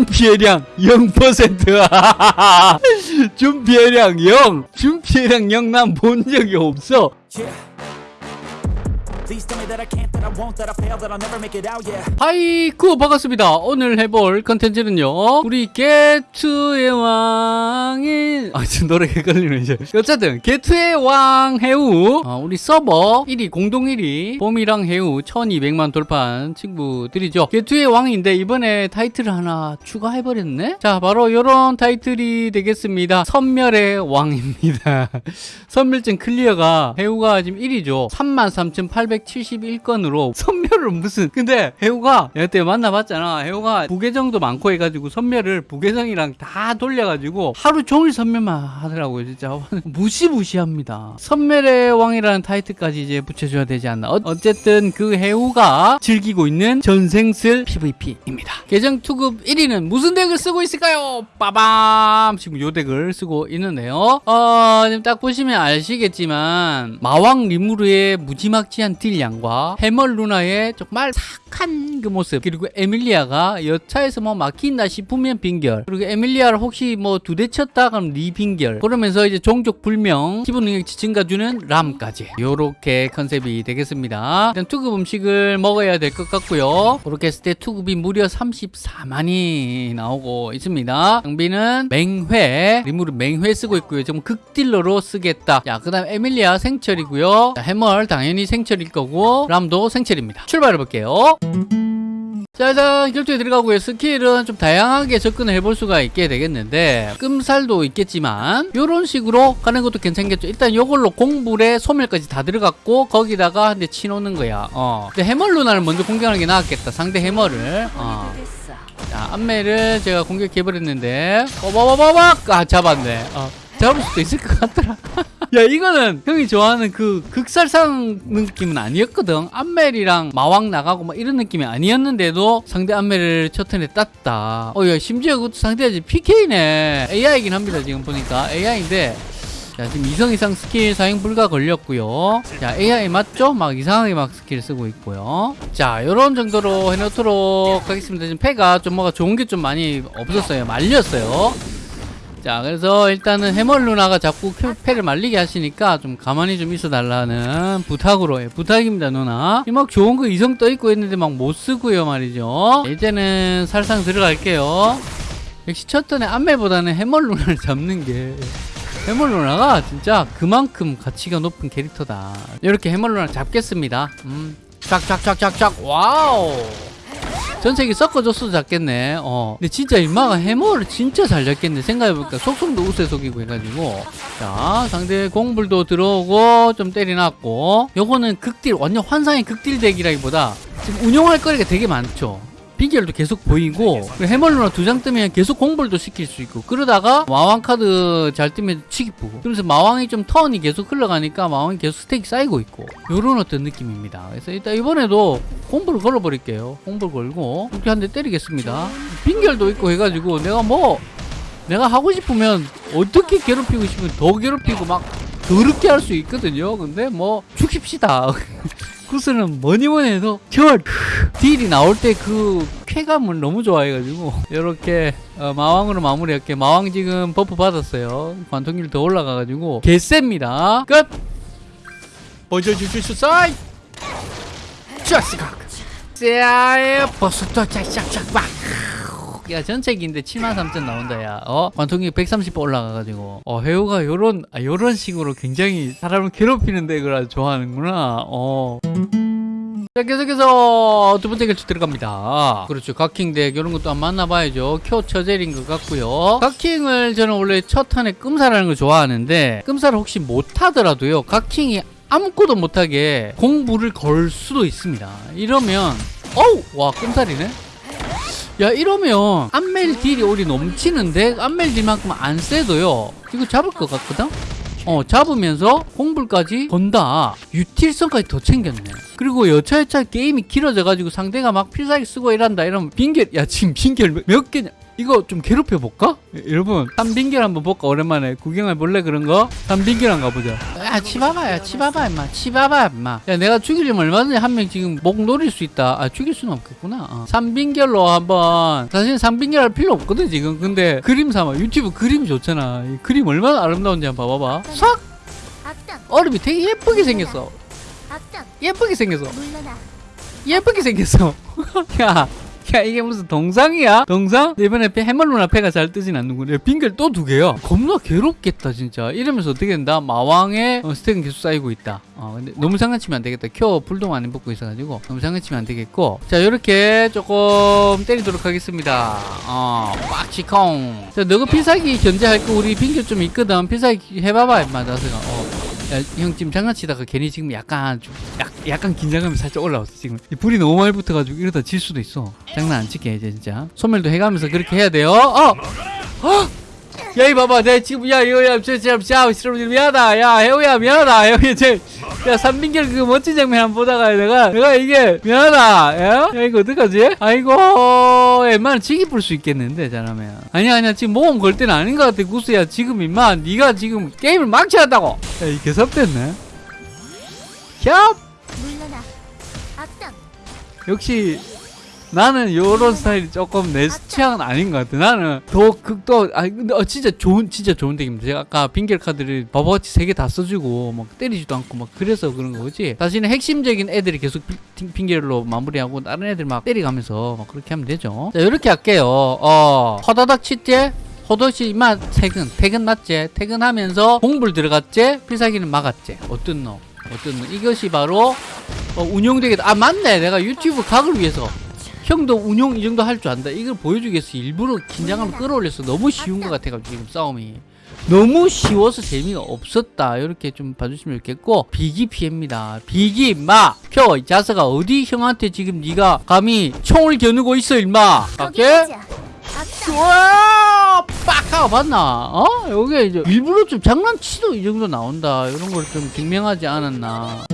준 피해량 0% 준 피해량 0 준 피해량 0 난 본 적이 없어 Yeah. 하이쿠 반갑습니다. 오늘 해볼 컨텐츠는요 우리 게투의 왕인 아 지금 노래 헷갈리네 이제. 어쨌든 게투의 왕 해우 어, 우리 서버 1위 공동 1위 봄이랑 해우 1200만 돌파한 친구들이죠. 게투의 왕인데 이번에 타이틀을 하나 추가해버렸네? 자 바로 요런 타이틀이 되겠습니다. 선멸의 왕입니다. 선멸증 클리어가 해우가 지금 1위죠 33,871건으로 선멸을 무슨 근데 해우가 그때 만나봤잖아. 해우가 부계정도 많고 해가지고 선멸을 부계정이랑 다 돌려가지고 하루 종일 선멸만 하더라고요 진짜. 무시무시합니다. 선멸의 왕이라는 타이틀까지 이제 붙여줘야 되지 않나. 어, 어쨌든 그 해우가 즐기고 있는 전생슬 PVP입니다. 계정 투급 1위는 무슨 덱을 쓰고 있을까요? 빠밤! 지금 요 덱을 쓰고 있는데요. 어 지금 딱 보시면 아시겠지만 마왕 리무르의 무지막지한 딜 량과 해멀 루나의 정말 착 한그 모습. 그리고 에밀리아가 여차에서 뭐 막힌다 싶으면 빙결. 그리고 에밀리아를 혹시 뭐 두 대 쳤다 그럼 니 빙결. 그러면서 이제 종족 불명 기본 능력 증가 주는 람까지. 요렇게 컨셉이 되겠습니다. 일단 투급 음식을 먹어야 될 것 같고요. 그렇게 했을 때 투급이 무려 34만이 나오고 있습니다. 장비는 맹회 리무르 맹회 쓰고 있고요. 좀 극딜러로 쓰겠다. 자 그 다음 에밀리아 생철이고요. 자, 해멀 당연히 생철일 거고 람도 생철입니다. 출발해 볼게요 자 일단 결투에 들어가고요 스킬은 좀 다양하게 접근을 해볼 수가 있게 되겠는데 끔살도 있겠지만 이런 식으로 가는 것도 괜찮겠죠. 일단 요걸로 공불에 소멸까지 다 들어갔고 거기다가 한 대 치놓는 거야. 어. 근데 해멀 루나를 먼저 공격하는 게 나았겠다 상대 해멀을. 어. 자 앞매를 제가 공격해버렸는데 어바바바박 아 잡았네. 어. 잡을 수도 있을 것 같더라. 야 이거는 형이 좋아하는 그 극살상 느낌은 아니었거든. 암멜이랑 마왕 나가고 막 이런 느낌이 아니었는데도 상대 암멜을 첫 턴에 땄다. 어야 심지어 그것도 상대가 지금 PK네. AI이긴 합니다 지금 보니까. AI인데 자 지금 이성 이상 스킬 사용 불가 걸렸고요. 자 AI 맞죠? 막 이상하게 막 스킬 쓰고 있고요. 자 요런 정도로 해놓도록 하겠습니다. 지금 패가 좀 뭐가 좋은 게 좀 많이 없었어요. 말렸어요 자 그래서 일단은 해멀 누나가 자꾸 큐- 패를 말리게 하시니까 좀 가만히 좀 있어 달라는 부탁으로 해 부탁입니다 누나. 이 막 좋은 거 이성 떠 있고 했는데 막 못 쓰고요 말이죠. 이제는 살상 들어갈게요. 역시 첫 턴에 안멜보다는 해멀 누나를 잡는 게 해멀 누나가 진짜 그만큼 가치가 높은 캐릭터다. 이렇게 해멀 누나 잡겠습니다. 음. 쫙쫙쫙쫙쫙. 와우 전세기 섞어줬어도 잡겠네. 어. 근데 진짜 인마가 해머를 진짜 잘 잡겠네. 생각해보니까 속성도 우세 속이고 해가지고. 자, 상대 공불도 들어오고 좀 때려놨고. 요거는 극딜, 완전 환상의 극딜 덱이라기보다 지금 운용할 거리가 되게 많죠. 비결도 계속 보이고 그리고 해멀루나 두 장 뜨면 계속 공불도 시킬 수 있고 그러다가 마왕 카드 잘 뜨면 치기 보고. 그러면서 마왕이 좀 턴이 계속 흘러가니까 마왕이 계속 스택이 쌓이고 있고. 요런 어떤 느낌입니다. 그래서 일단 이번에도 공불을 걸어버릴게요. 공불 걸고 이렇게 한 대 때리겠습니다. 빙결도 있고 해가지고 내가 뭐 내가 하고 싶으면 어떻게 괴롭히고 싶으면 더 괴롭히고 막 더럽게 할 수 있거든요. 근데 뭐 죽입시다 구슬은 뭐니 뭐니 해도 저 딜이 나올 때 그 쾌감을 너무 좋아해가지고 이렇게 어, 마왕으로 마무리할게. 마왕 지금 버프 받았어요. 관통률 더 올라가가지고 개셉니다. 끝! 보여주실 사이 쫙스각 쎄아에 버섯도 짝짝짝 막 야 전체기인데 73,000 나온다 야 어? 관통률 130 올라가가지고 어 해우가 요런 아, 요런 식으로 굉장히 사람을 괴롭히는 덱을 아주 좋아하는구나 어 자, 계속해서 두 번째 결투 들어갑니다. 그렇죠. 각킹 덱, 이런 것도 한번 만나봐야죠. 쿄 처젤인 것 같고요. 각킹을 저는 원래 첫 턴에 끔사라는 걸 좋아하는데, 끔사를 혹시 못하더라도요, 각킹이 아무것도 못하게 공부를 걸 수도 있습니다. 이러면, 어우! 와, 끔살이네? 야, 이러면, 안멜 딜이 우리 넘치는데, 안멜 딜만큼 안 세도요, 이거 잡을 것 같거든? 어 잡으면서 공불까지 건다. 유틸성까지 더 챙겼네. 그리고 여차여차 게임이 길어져 가지고 상대가 막 필살기 쓰고 이란다. 이러면 빙결 야 지금 빙결 몇, 몇 개냐 이거 좀 괴롭혀 볼까? 여러분 삼빈결 한번 볼까? 오랜만에 구경해 볼래? 그런 거? 삼빈결 한번 가보자. 야 치봐봐야 치봐봐 임마. 치봐봐 임마. 야 내가 죽이려면 얼마든지 한 명 지금 목 노릴 수 있다. 아 죽일 수는 없겠구나. 어. 삼빈결로 한번. 사실 삼빈결 할 필요 없거든 지금. 근데 그림 삼아. 유튜브 그림 좋잖아. 이 그림 얼마나 아름다운지 한번 봐봐봐 싹! 얼음이 되게 예쁘게 생겼어. 예쁘게 생겼어. 예쁘게 생겼어. 야, 야 이게 무슨 동상이야? 동상? 이번에 배- 해멀 패가 잘 뜨진. 야, 빙결 또 두 개야. 겁나 괴롭겠다 진짜. 이러면서 어떻게 된다? 마왕의 어, 스택은 계속 쌓이고 있다. 어, 근데 너무 장난치면 안 되겠다. 켜 불동 안 입고 있어가지고 너무 장난치면 안 되겠고. 자, 이렇게 조금 때리도록 하겠습니다. 어, 빡치콩. 자, 너가 필살기 견제할 거 우리 빙결 좀 있거든. 필살기 해봐봐, 임마 나서가. 어. 야, 형 지금 장난치다가 괜히 지금 약간 좀 약, 약간 긴장감이 살짝 올라왔어 지금 이 불이 너무 많이 붙어가지고 이러다 질 수도 있어 장난 안 칠게 이제 진짜 소멸도 해가면서 그렇게 해야 돼요 어! 어! 야, 이 봐봐, 내가 지금, 야, 이거, 야, 저, 저, 저, 저, 미안하다. 야, 해우야, 미안하다. 해우야, 저, 야, 삼빈결 그 멋진 장면 한번 보다가 내가, 내가 이게, 미안하다. 야, 야 이거 어떡하지? 아이고, 웬만하면 지기 풀수 있겠는데, 잘하면. 아니야, 아니야, 지금 모험 걸 때는 아닌 것 같아, 구스야. 지금, 임마, 네가 지금 게임을 망쳐놨다고. 야, 이 개섭됐네. 캬! 역시 나는 요런 스타일이 조금 내 취향은 아닌 것 같아. 나는 더 극도 아 근데 어, 진짜 좋은 진짜 좋은 덱입니다. 제가 아까 빙결 카드를 바보같이 세 개 다 써주고 막 때리지도 않고 막 그래서 그런 거지. 사실은 핵심적인 애들이 계속 빙- 빙결로 마무리하고 다른 애들 막 때리가면서 막 그렇게 하면 되죠. 자 이렇게 할게요. 어 허다닥 치때 호도시 이마 퇴근 퇴근 맞지? 퇴근하면서 공불 들어갔지? 필살기는 막았지? 어떤 놈? 어떤 놈? 이것이 바로 어, 운용되겠다. 아 맞네. 내가 유튜브 각을 위해서 형도 운용 이 정도 할 줄 안다. 이걸 보여주기 위해서 일부러 긴장감을 끌어올려서 너무 쉬운 것 같아가지고 지금 싸움이 너무 쉬워서 재미가 없었다. 이렇게 좀 봐주시면 좋겠고 비기 피해입니다. 비기 마. 표, 이 자석아 어디 형한테 지금 네가 감히 총을 겨누고 있어 임마. 갈게. 와! 빡! 하고 봤나? 어? 여기 이제 일부러 좀 장난치도 이 정도 나온다. 이런 걸 좀 증명하지 않았나.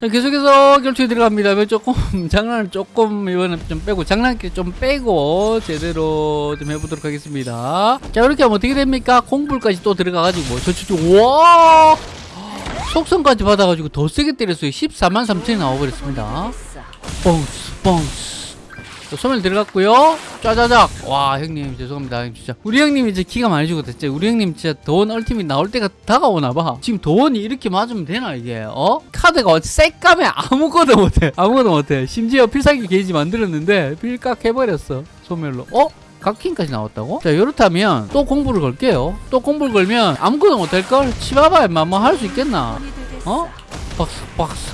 자, 계속해서 결투에 들어갑니다. 왜 조금, 장난을 조금, 이번에 좀 빼고, 장난기 좀 빼고, 제대로 좀 해보도록 하겠습니다. 자, 이렇게 하면 어떻게 됩니까? 공불까지 또 들어가가지고, 저, 저, 저, 와! 속성까지 받아가지고 더 세게 때렸어요. 14만 3천이 나와버렸습니다. 뻥스, 뻥스. 자, 소멸 들어갔고요. 짜자작. 와 형님 죄송합니다. 형님 진짜 우리 형님이 이제 기가 많이 죽었다. 진짜 우리 형님 진짜 도원 얼티밋 나올 때가 다가오나 봐. 지금 도원이 이렇게 맞으면 되나 이게? 어? 카드가 새까매 아무것도 못해. 아무것도 못해. 심지어 필살기 게이지 만들었는데 필각 해버렸어. 소멸로. 어? 각킹까지 나왔다고? 자 이렇다면 또 공부를 걸게요. 또 공부를 걸면 아무것도 못할걸? 치봐봐 임마 뭐할 수 있겠나? 어? 박스 박스.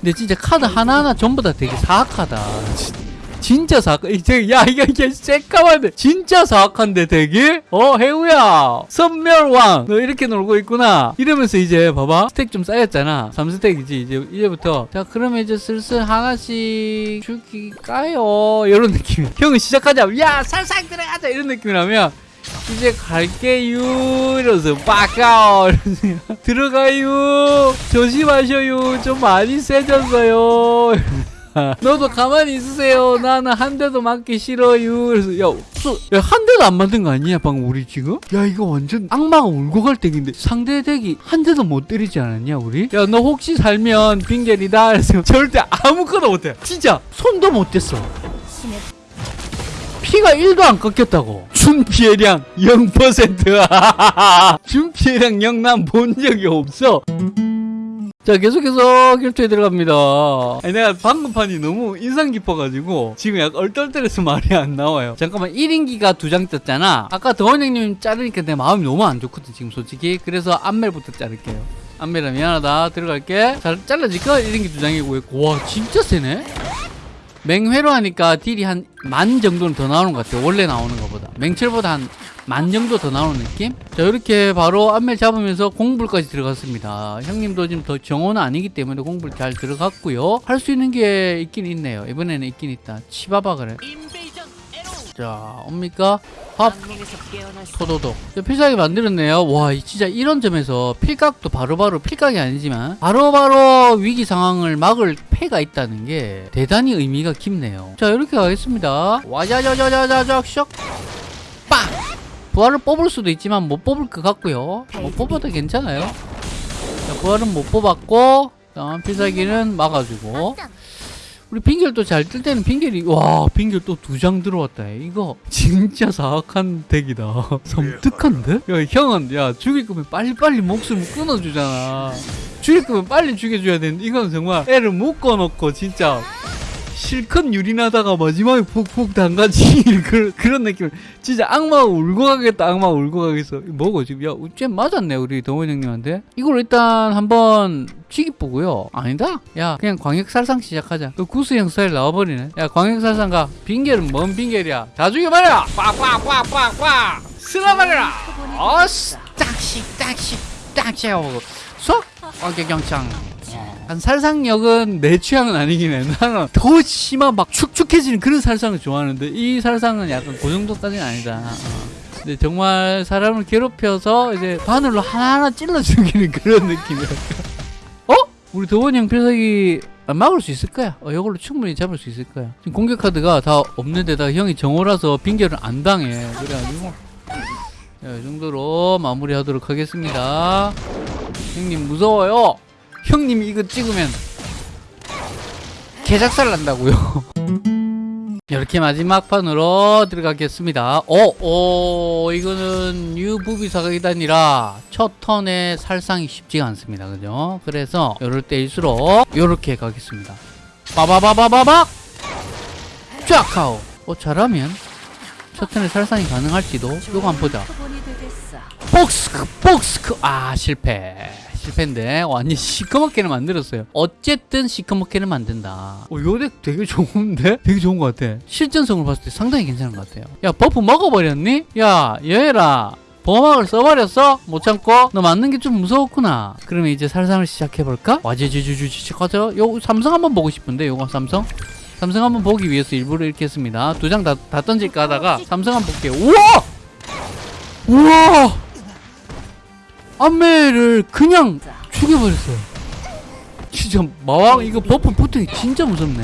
근데 진짜 카드 하나하나 전부 다 되게 사악하다. 진- 진짜 사악, 이제, 야, 이게, 이게, 새까만데. 진짜 사악한데, 되게? 어, 해우야. 선멸왕. 너 이렇게 놀고 있구나. 이러면서 이제, 봐봐. 스택 좀 쌓였잖아. 3스택이지. 이제, 이제부터. 자, 그러면 이제 슬슬 하나씩 죽일까요? 이런 느낌. 형은 시작하자. 야, 살살 들어가자. 이런 느낌이라면. 이제 갈게요 이러면서 빠까오 들어가요 조심하셔요 좀 많이 세졌어요 너도 가만히 있으세요 나는 한 대도 맞기 싫어요 그래서 야, 수- 야, 한 대도 안 맞은 거 아니야 방금 우리 지금? 야 이거 완전 악마가 울고 갈 덱인데 상대 덱이 한 대도 못 때리지 않았냐 우리? 야 너 혹시 살면 빙결이다 그래서 절대 아무것도 못해 진짜 손도 못 댔어 피가 1도 안 꺾였다고. 준 피해량 0%. 준 피해량 0난 본 적이 없어. 자 계속해서 결투에 들어갑니다. 아니, 내가 방금 판이 너무 인상 깊어가지고 지금 약간 얼떨떨해서 말이 안 나와요. 잠깐만 1인기가 두 장 떴잖아. 아까 더원 형님 자르니까 내 마음이 너무 안 좋거든 지금 솔직히. 그래서 안멜부터 자를게요. 안멜아 미안하다 들어갈게. 잘 잘라질까? 1인기 두 장이고 와 진짜 세네. 맹회로 하니까 딜이 한 만 정도는 더 나오는 것 같아요. 원래 나오는 것보다. 맹철보다 한 만 정도 더 나오는 느낌? 자, 이렇게 바로 안멜 잡으면서 공불까지 들어갔습니다. 형님도 지금 더 정원은 아니기 때문에 공불 잘 들어갔고요. 할 수 있는 게 있긴 있네요. 이번에는 있긴 있다. 치바바 그래. 자 옵니까? 밥 토도독 자, 필살기 만들었네요 와 이- 진짜 이런 점에서 필각도 바로바로 필각이 아니지만 바로 바로 위기 상황을 막을 패가 있다는 게 대단히 의미가 깊네요 자 이렇게 가겠습니다 와자자자자자자 슉 빵! 부활을 뽑을 수도 있지만 못 뽑을 것 같고요. 못 뽑아도 괜찮아요. 자, 부활은 못 뽑았고 다음 필살기는 막아주고. 우리 빙결도 잘뜰 때는 빙결이 와 빙결 또 두 장 들어왔다. 이거 진짜 사악한 덱이다. 섬뜩한데? 야 형은 야 죽일 거면 빨리빨리 목숨을 끊어주잖아. 죽일 거면 빨리 죽여줘야 되는데 이건 정말 애를 묶어놓고 진짜 실컷 유린하다가 마지막에 푹푹 담가지 그런, 그런 느낌 진짜 악마가 울고 가겠다 악마가 울고 가겠어. 뭐고 지금? 야쟤 맞았네 우리 동원 형님한테. 이걸 일단 한번 치기 보고요. 아니다? 야 그냥 광역살상 시작하자. 그 구수형 스타일 나와버리네. 야 광역살상 가. 빙결은 뭔 빙결이야? 다 죽여버려 꽉꽉꽉꽉꽉! 쓸어버려라! 어스 딱씩 딱씩 딱씩 하고. 쏙! 광격경창 한 살상력은 내 취향은 아니긴 해. 나는 더 심한 막 축축해지는 그런 살상을 좋아하는데 이 살상은 약간 그 정도까지는 아니다. 어. 근데 정말 사람을 괴롭혀서 이제 바늘로 하나하나 찔러 죽이는 그런 느낌이야. 어? 우리 도원 형 필살기 막을 수 있을 거야. 어, 이걸로 충분히 잡을 수 있을 거야. 지금 공격 카드가 다 없는데다 형이 정오라서 빙결을 안 당해. 그래가지고 자, 이 정도로 마무리하도록 하겠습니다. 형님 무서워요. 형님이 이거 찍으면 개작살 난다고요. 이렇게 마지막 판으로 들어가겠습니다. 어, 어, 이거는 뉴부비 사각이단이라 첫 턴에 살상이 쉽지가 않습니다. 그죠? 그래서 이럴 때일수록 이렇게 가겠습니다. 빠바바바바박! 쫙 하오! 어, 잘하면 첫 턴에 살상이 가능할지도 요거 한번 보자. 복스크 복스크 아 실패 실패인데 완전 시커멓게는 만들었어요 어쨌든 시커멓게는 만든다 어, 요덱 되게 좋은데? 되게 좋은 것 같아 실전성을 봤을 때 상당히 괜찮은 것 같아요 야 버프 먹어버렸니? 야 여해라 보호막을 써버렸어? 못 참고? 너 맞는 게 좀 무서웠구나 그러면 이제 살상을 시작해볼까? 와제주주주주 가자 요 삼성 한번 보고 싶은데 요거 삼성? 삼성 한번 보기 위해서 일부러 이렇게 했습니다 두 장 다 다 던질까 하다가 삼성 한번 볼게요 우와! 우와! 안매를 그냥 죽여버렸어요. 진짜 마왕 이거 버프 붙은 게 진짜 무섭네.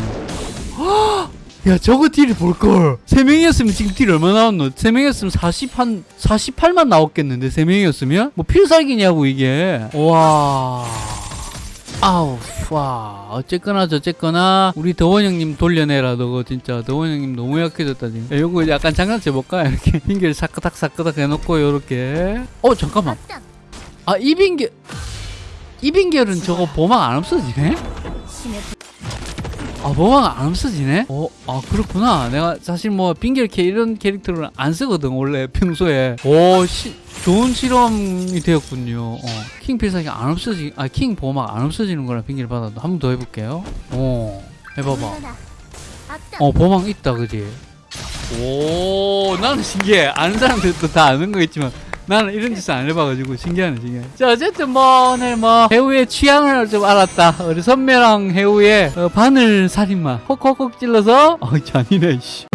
헉! 야 저거 딜을 볼걸. 세 명이었으면 지금 딜 얼마 나왔노? 세 명이었으면 40 한 48만 나왔겠는데 세 명이었으면? 뭐 필살기냐고 이게. 와. 아우 와. 어쨌거나 저쨌거나 우리 더원 형님 돌려내라 너거 진짜. 더원 형님 너무 약해졌다 지금. 야, 요거 약간 장난쳐볼까? 이렇게 핑계를 사끄닥 사끄닥 해놓고 요렇게. 어 잠깐만 아 이빙결 이빙결은 저거 보막 안 없어지네? 아 보막 안 없어지네? 어, 아 그렇구나. 내가 사실 뭐 빙결 캐 이런 캐릭터를 안 쓰거든 원래 평소에. 오, 시, 좋은 실험이 되었군요. 어, 킹 필살기 안 없어지, 아킹 보막 안 없어지는 거랑 빙결 받아도 한 번 더 해볼게요. 어, 해봐봐. 어 보막 있다 그지? 오 나는 신기해. 아는 사람들도 다 아는 거겠지만. 나는 이런 짓을 안 해봐가지고 신기하네 신기해 자 어쨌든 뭐 오늘 뭐 해우의 취향을 좀 알았다. 우리 선배랑 해우의 어, 바늘 살인마. 콕콕콕 찔러서 어 잔이네 씨